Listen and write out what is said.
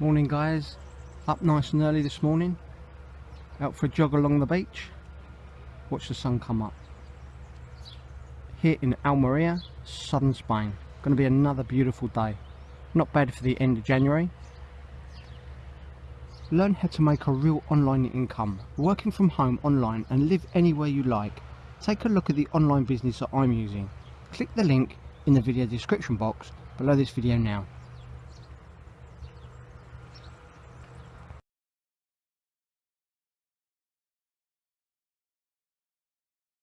Morning guys, up nice and early this morning, out for a jog along the beach, watch the sun come up. Here in Almeria, southern Spain, going to be another beautiful day. Not bad for the end of January. Learn how to make a real online income, working from home online and live anywhere you like. Take a look at the online business that I'm using. Click the link in the video description box below this video now.